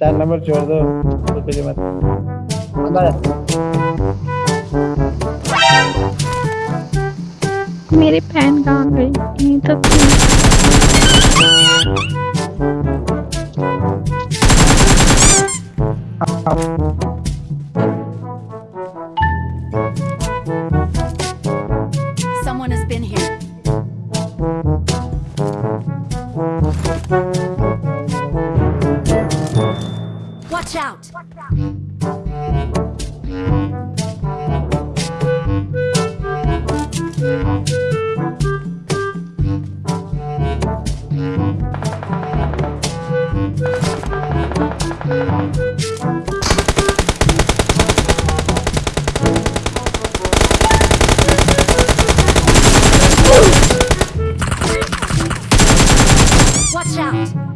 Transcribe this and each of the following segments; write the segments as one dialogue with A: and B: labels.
A: चार नंबर छोड़ दो तो मत। मेरे
B: मेरी बहन कहाँ गई यहीं तो थी
C: Watch out! Watch out!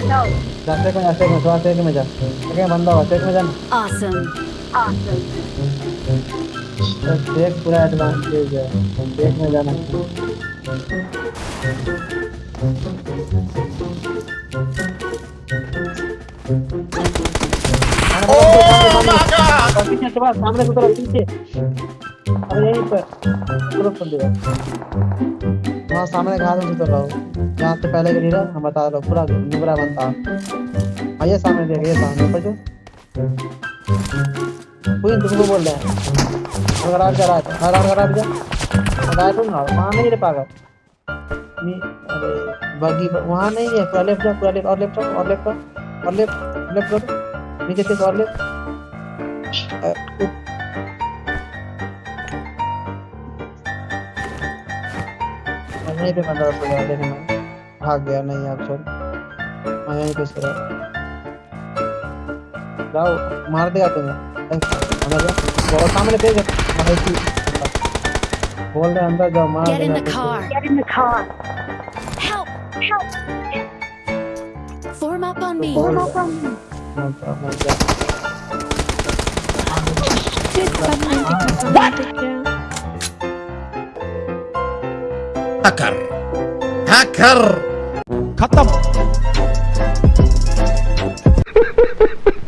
C: No.
A: जाते को ऐसे में स्वास्थ्य में जा ठीक है बंदा हुआ सेक में जा
C: Awesome.
A: तो सेक पूरा एडवांटेज है सेक में जाना पीछे के बाद सामने की तरफ़ पीछे अरे यहीं पर तरफ़ कर वहाँ सामने घास में उतर रहा हूँ? जहाँ से पहले के लीडर, हम बता रहा हूँ, पूरा नुबरा बनता हाँ ये सामने देख ये सामने, ऊपर जो कोई तुमको बोल रहे हैं। अगर आप जा रहा है अगर आप जा। अगर आए तो ना वहाँ नहीं रे पागल। नहीं, अरे बगी वहाँ नहीं है, पूरा लेफ़्ट जा, पूरा लेफ़्ट और लेफ़्ट और लेफ़्ट और लेफ़्ट लेफ़्ट करो नीचे से और लेफ़्ट यहीं पे बंदा सो गया लेकिन भाग गया नहीं आप सर मैं यहीं पे सो रहा जाओ मार देगा तुम्हें। अंदर जाओ बहुत सामने पे बोल रहे अंदर जाओ मार
C: Get in the car.
B: Get in the car.
C: Help! Form up on me.
A: Form up मत जाओ, मत
D: Takar. Hacker
E: khatam.